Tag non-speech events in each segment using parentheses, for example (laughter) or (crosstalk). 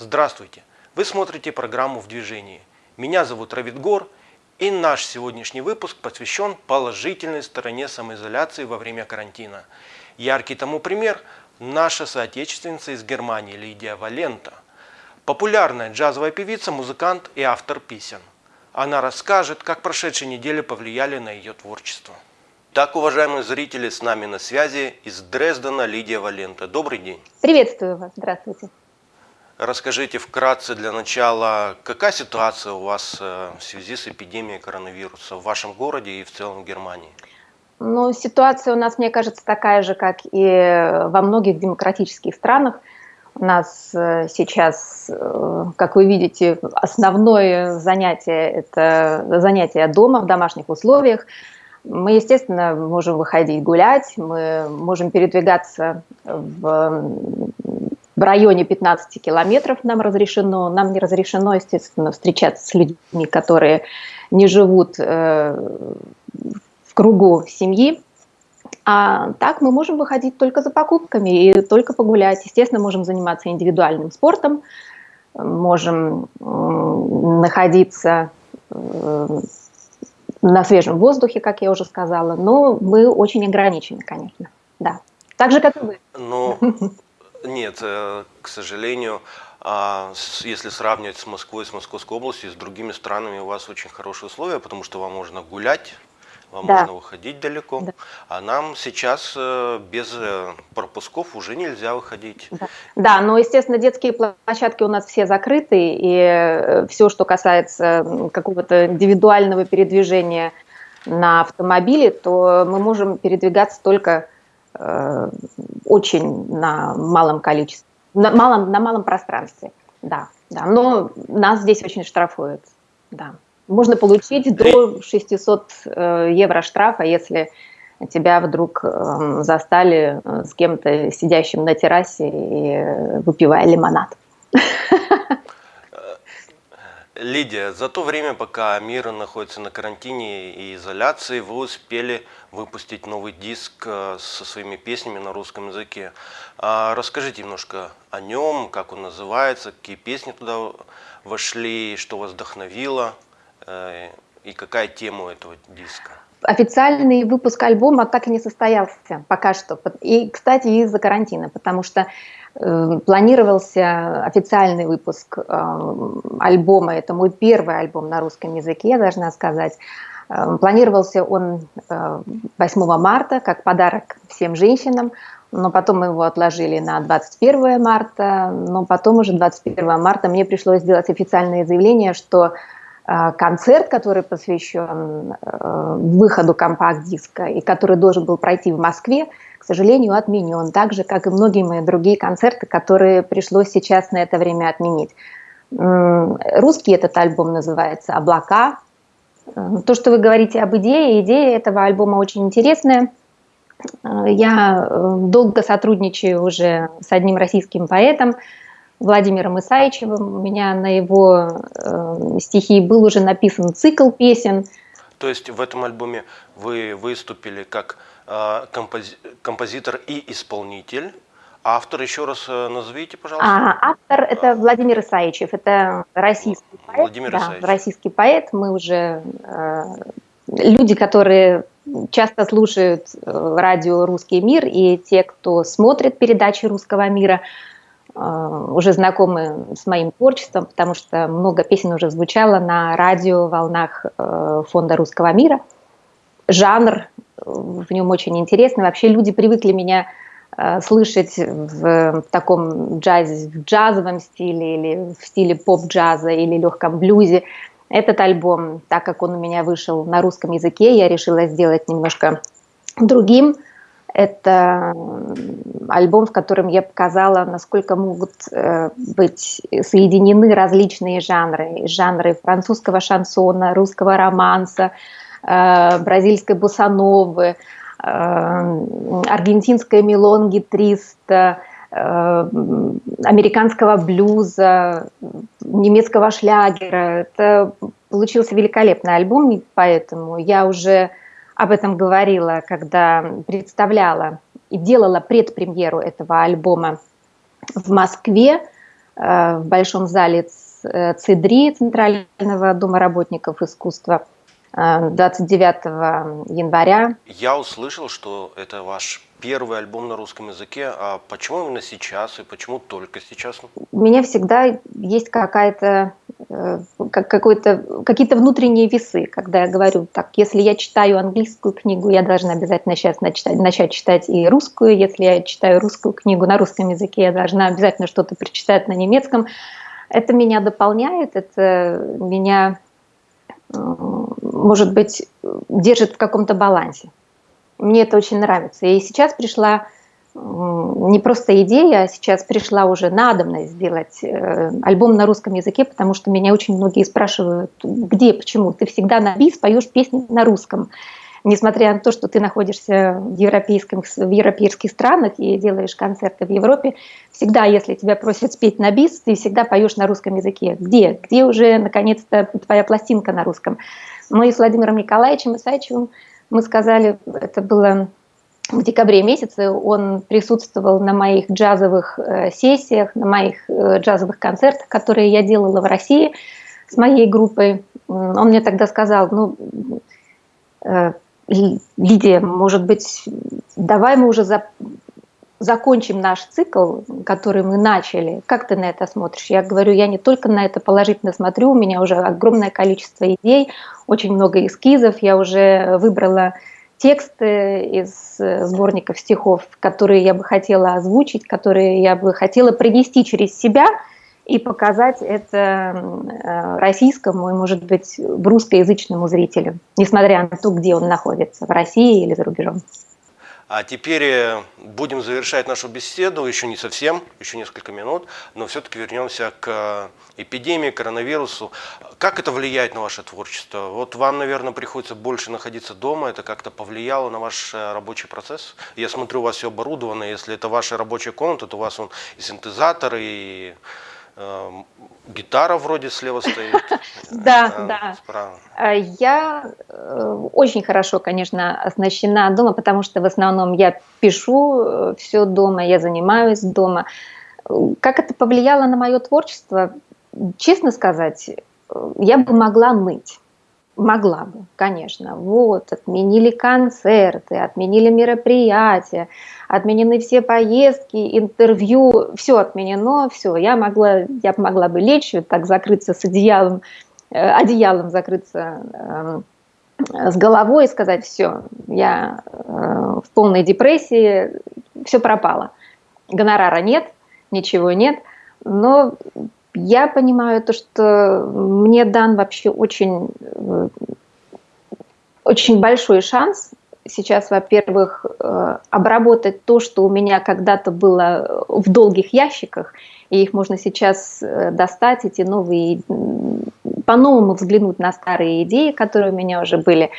Здравствуйте! Вы смотрите программу «В движении». Меня зовут Равид Гор, и наш сегодняшний выпуск посвящен положительной стороне самоизоляции во время карантина. Яркий тому пример – наша соотечественница из Германии Лидия Валента. Популярная джазовая певица, музыкант и автор песен. Она расскажет, как прошедшие недели повлияли на ее творчество. Так, уважаемые зрители, с нами на связи из Дрездена Лидия Валента. Добрый день. Приветствую вас. Здравствуйте. Расскажите вкратце для начала, какая ситуация у вас э, в связи с эпидемией коронавируса в вашем городе и в целом в Германии? Ну, ситуация у нас, мне кажется, такая же, как и во многих демократических странах. У нас э, сейчас, э, как вы видите, основное занятие – это занятие дома в домашних условиях. Мы, естественно, можем выходить гулять, мы можем передвигаться в в районе 15 километров нам разрешено. Нам не разрешено, естественно, встречаться с людьми, которые не живут э, в кругу семьи. А так мы можем выходить только за покупками и только погулять. Естественно, можем заниматься индивидуальным спортом, можем находиться э, на свежем воздухе, как я уже сказала, но мы очень ограничены, конечно, да. Так же, как и вы. Но (laughs) Нет, э, к сожалению, а, если сравнивать с Москвой, с Московской областью, с другими странами, у вас очень хорошие условия, потому что вам можно гулять, вам да. можно выходить далеко. Да. А нам сейчас э, без э, пропусков уже нельзя выходить. Да. да, но, естественно, детские площадки у нас все закрыты, и все, что касается какого-то индивидуального передвижения на автомобиле, то мы можем передвигаться только очень на малом количестве, на малом, на малом пространстве, да, да, но нас здесь очень штрафуют, да. Можно получить до 600 э, евро штрафа, если тебя вдруг эм, застали э, с кем-то сидящим на террасе и выпивая лимонад. Лидия, за то время, пока мир находится на карантине и изоляции, вы успели выпустить новый диск э, со своими песнями на русском языке. А расскажите немножко о нем, как он называется, какие песни туда вошли, что вас вдохновило э, и какая тема у этого диска. Официальный выпуск альбома так и не состоялся пока что. И, кстати, из-за карантина, потому что э, планировался официальный выпуск э, альбома. Это мой первый альбом на русском языке, я должна сказать. Э, планировался он э, 8 марта как подарок всем женщинам, но потом мы его отложили на 21 марта, но потом уже 21 марта мне пришлось сделать официальное заявление, что Э, концерт, который посвящен э, выходу компакт-диска и который должен был пройти в Москве, к сожалению, отменен, так же, как и многие мои другие концерты, которые пришлось сейчас на это время отменить. Русский этот альбом называется «Облака». Э, то, что вы говорите об идее, идея этого альбома очень интересная. Я долго сотрудничаю уже с одним российским поэтом, Владимиром Исаичевым. У меня на его э, стихи был уже написан цикл песен. То есть в этом альбоме вы выступили как э, компози композитор и исполнитель. Автор, еще раз э, назовите, пожалуйста. А, автор – это Владимир Исаичев, это российский поэт. Владимир да, Исаичев. российский поэт. Мы уже э, люди, которые часто слушают э, радио «Русский мир», и те, кто смотрит передачи «Русского мира», Э, уже знакомы с моим творчеством, потому что много песен уже звучало на радио волнах э, Фонда Русского мира. Жанр э, в нем очень интересный. Вообще люди привыкли меня слышать в таком джазе, в джазовом стиле или в стиле поп-джаза или легком блюзе. Этот альбом, так как он у меня вышел на русском языке, я решила сделать немножко другим – это альбом, в котором я показала, насколько могут э, быть соединены различные жанры. Жанры французского шансона, русского романса, э, бразильской босановы, э, аргентинской мелонги 300, американского блюза, немецкого шлягера. Это получился великолепный альбом, поэтому я уже об этом говорила, когда представляла и делала предпремьеру этого альбома в Москве. в Большом зале ЦИДРИ, Центрального дома работников искусства, 29 января. Я услышал, что это ваш первый альбом на русском языке. А почему именно сейчас и почему только сейчас? У меня всегда есть какая-то э, какой-то какие-то внутренние весы, когда я говорю, так, если я читаю английскую книгу, я должна обязательно сейчас начать, начать читать и русскую, если я читаю русскую книгу на русском языке, я должна обязательно что-то прочитать на немецком. Это меня дополняет, это меня, может быть, держит в каком-то балансе. Мне это очень нравится. И сейчас пришла не просто идея, а сейчас пришла уже надобность сделать э, альбом на русском языке, потому что меня очень многие спрашивают, где, почему, ты всегда на бис поешь песни на русском. Несмотря на то, что ты находишься в, европейском, в европейских странах и делаешь концерты в Европе, всегда, если тебя просят спеть на бис, ты всегда поешь на русском языке. Где? Где уже, наконец-то, твоя пластинка на русском? Мы с Владимиром Николаевичем Исаевичевым мы сказали, это было в декабре месяце, он присутствовал на моих джазовых э, сессиях, на моих э, джазовых концертах, которые я делала в России с моей группой. Он мне тогда сказал, ну, э, Лидия, может быть, давай мы уже за, закончим наш цикл, который мы начали. Как ты на это смотришь? Я говорю, я не только на это положительно смотрю, у меня уже огромное количество идей, очень много эскизов, я уже выбрала тексты из сборников стихов, которые я бы хотела озвучить, которые я бы хотела принести через себя и показать это э, российскому и, может быть, русскоязычному зрителю, несмотря на то, где он находится, в России или за рубежом. А теперь э, будем завершать нашу беседу, еще не совсем, еще несколько минут, но все-таки вернемся к э, эпидемии, коронавирусу. Как это влияет на ваше творчество? Вот вам, наверное, приходится больше находиться дома, это как-то повлияло на ваш э, рабочий процесс? Я смотрю, у вас все оборудовано, если это ваша рабочая комната, то у вас он и синтезатор, и гитара вроде слева стоит. (laughs) Да, а, да. А, я э, очень хорошо, конечно, оснащена дома, потому что в основном я пишу э, все дома, я занимаюсь дома. Как это повлияло на мое творчество? Честно сказать, э, я бы могла ныть. Могла бы, конечно. Вот, отменили концерты, отменили мероприятия, отменены все поездки, интервью, все отменено, все. Я могла, я могла бы лечь, так закрыться с одеялом, э, одеялом закрыться э, с головой и сказать, все, я э, в полной депрессии, все пропало. Гонорара нет, ничего нет, но я понимаю то, что мне дан вообще очень, э, очень большой шанс сейчас, во-первых, э, обработать то, что у меня когда-то было в долгих ящиках, и их можно сейчас э, достать, эти новые, по-новому взглянуть на старые идеи, которые у меня уже были.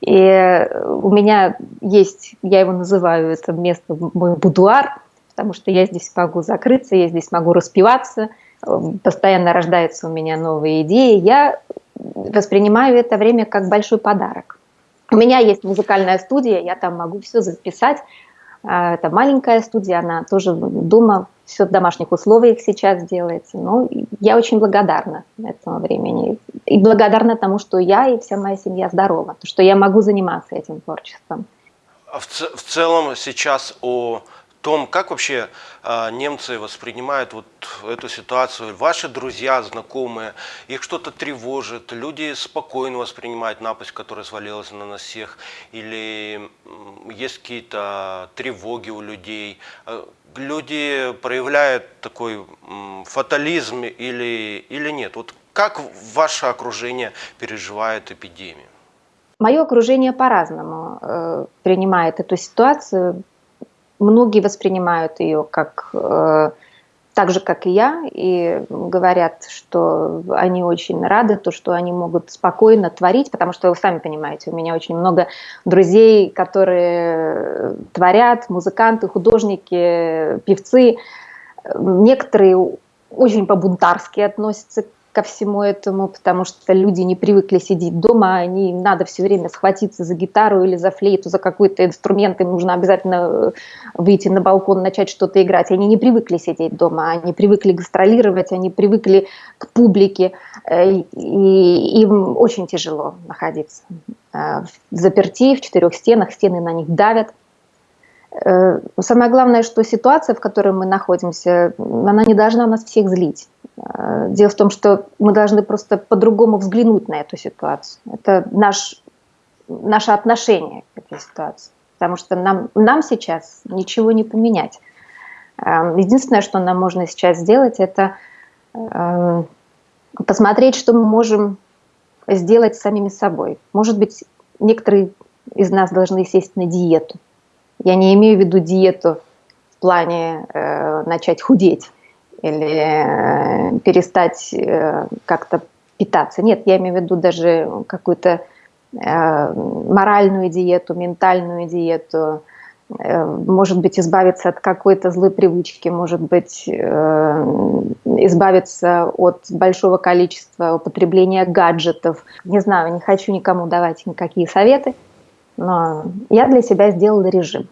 И у меня есть, я его называю, это место мой будуар, потому что я здесь могу закрыться, я здесь могу распиваться – постоянно рождаются у меня новые идеи, я воспринимаю это время как большой подарок. У меня есть музыкальная студия, я там могу все записать. А, это маленькая студия, она тоже дома, все в домашних условиях сейчас делается. Но я очень благодарна этому времени. И благодарна тому, что я и вся моя семья здорова, то, что я могу заниматься этим творчеством. А в, в целом сейчас о том, как вообще э, немцы воспринимают вот эту ситуацию, ваши друзья, знакомые, их что-то тревожит, люди спокойно воспринимают напасть, которая свалилась на нас всех, или есть какие-то тревоги у людей, э, люди проявляют такой фатализм или, или нет? Вот как ваше окружение переживает эпидемию? Мое окружение по-разному э, принимает эту ситуацию многие воспринимают ее как э, так же, как и я, и говорят, что они очень рады, то, что они могут спокойно творить, потому что вы сами понимаете, у меня очень много друзей, которые творят, музыканты, художники, певцы. Некоторые очень по-бунтарски относятся ко всему этому, потому что люди не привыкли сидеть дома, они, им надо все время схватиться за гитару или за флейту, за какой-то инструмент, им нужно обязательно э, выйти на балкон, начать что-то играть. Они не привыкли сидеть дома, они привыкли гастролировать, они привыкли к публике, э, и им очень тяжело находиться э, в заперти, в четырех стенах, стены на них давят. Самое главное, что ситуация, в которой мы находимся, она не должна нас всех злить. Э, дело в том, что мы должны просто по-другому взглянуть на эту ситуацию. Это наш, наше отношение к этой ситуации. Потому что нам, нам сейчас ничего не поменять. Э, единственное, что нам можно сейчас сделать, это э, посмотреть, что мы можем сделать самими собой. Может быть, некоторые из нас должны сесть на диету. Я не имею в виду диету в плане э, начать худеть или э, перестать э, как-то питаться. Нет, я имею в виду даже какую-то э, моральную диету, ментальную диету, может быть, избавиться от какой-то злой привычки, может быть, избавиться от большого количества употребления гаджетов. Не знаю, не хочу никому давать никакие советы, но я для себя сделала режим.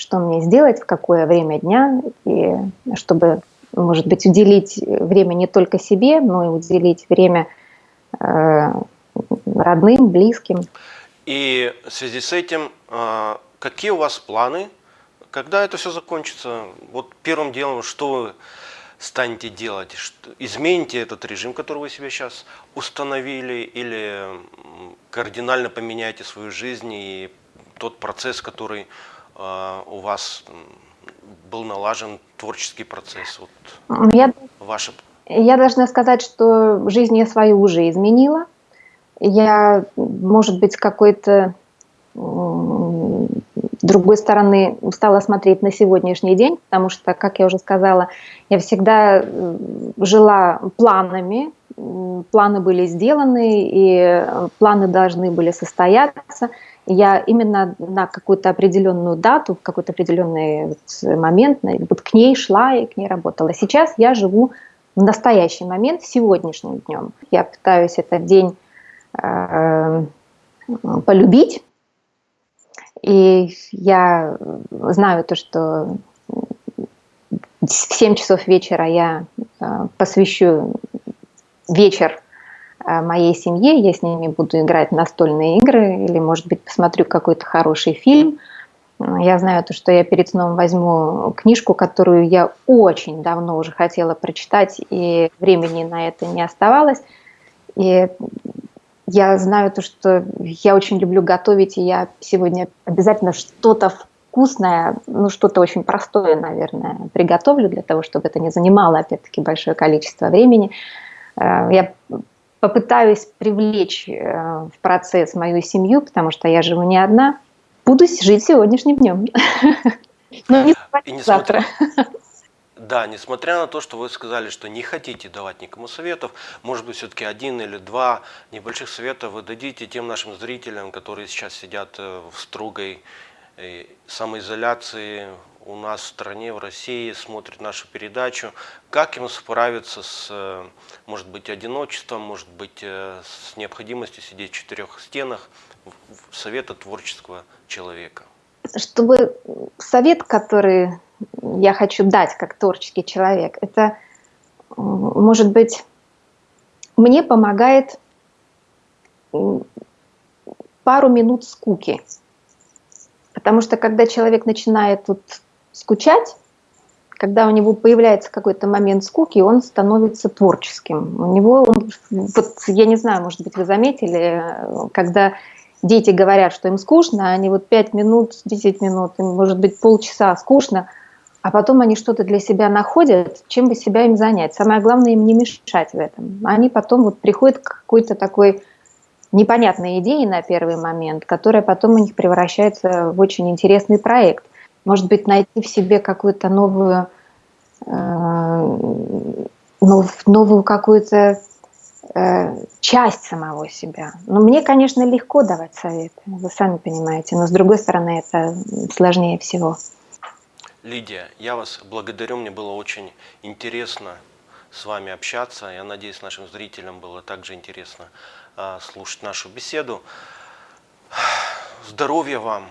Что мне сделать, в какое время дня, и чтобы может быть, уделить время не только себе, но и уделить время э, родным, близким. И в связи с этим, э, какие у вас планы, когда это все закончится? Вот первым делом, что вы станете делать? Измените этот режим, который вы себе сейчас установили, или кардинально поменяете свою жизнь и тот процесс, который у вас был налажен творческий процесс? Вот я, ваше... я должна сказать, что жизнь я свою уже изменила. Я, может быть, какой-то другой стороны стала смотреть на сегодняшний день, потому что, как я уже сказала, я всегда жила планами, планы были сделаны, и планы должны были состояться – я именно на какую-то определенную дату, в какой-то определенный момент вот к ней шла и к ней работала. Сейчас я живу в настоящий момент, сегодняшним днем. Я пытаюсь этот день э, полюбить, и я знаю то, что в 7 часов вечера я э, посвящу вечер моей семье, я с ними буду играть настольные игры или, может быть, посмотрю какой-то хороший фильм. Я знаю то, что я перед сном возьму книжку, которую я очень давно уже хотела прочитать, и времени на это не оставалось. И я знаю то, что я очень люблю готовить, и я сегодня обязательно что-то вкусное, ну что-то очень простое, наверное, приготовлю для того, чтобы это не занимало, опять-таки, большое количество времени. Э, я попытаюсь привлечь э, в процесс мою семью, потому что я живу не одна, буду жить сегодняшним днем. (laughs) Но не завтра. Да, несмотря на то, что вы сказали, что не хотите давать никому советов, может быть, все-таки один или два небольших совета вы дадите тем нашим зрителям, которые сейчас сидят э, в строгой э, самоизоляции, у нас в стране, в России, смотрит нашу передачу, как им справиться с, э, может быть, одиночеством, может быть, э, с необходимостью сидеть в четырех стенах, совета творческого человека? Чтобы совет, который я хочу дать как творческий человек, это, может быть, мне помогает пару минут скуки. Потому что когда человек начинает вот скучать, когда у него появляется какой-то момент скуки, он становится творческим. У него, он, вот, я не знаю, может быть, вы заметили, когда дети говорят, что им скучно, они вот 5 минут, 10 минут, им, может быть, полчаса скучно, а потом они что-то для себя находят, чем бы себя им занять. Самое главное им не мешать в этом. Они потом вот приходят к какой-то такой непонятной идее на первый момент, которая потом у них превращается в очень интересный проект может быть, найти в себе какую-то новую, э, новую какую-то э, часть самого себя. Но мне, конечно, легко давать советы, вы сами понимаете, но с другой стороны это сложнее всего. Лидия, я вас благодарю, мне было очень интересно с вами общаться. Я надеюсь, нашим зрителям было также интересно слушать нашу беседу. Здоровья вам,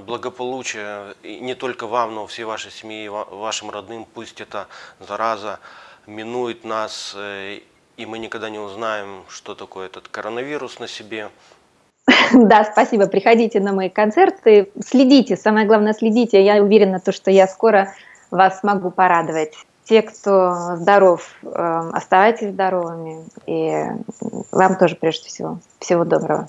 благополучия, и не только вам, но всей вашей семье, вашим родным. Пусть эта зараза минует нас, э, и мы никогда не узнаем, что такое этот коронавирус на себе. (laughs) Да, спасибо. Приходите на мои концерты, следите, самое главное следите. Я уверена, то, что я скоро вас смогу порадовать. Те, кто здоров, э, оставайтесь здоровыми. И вам тоже, прежде всего, всего доброго.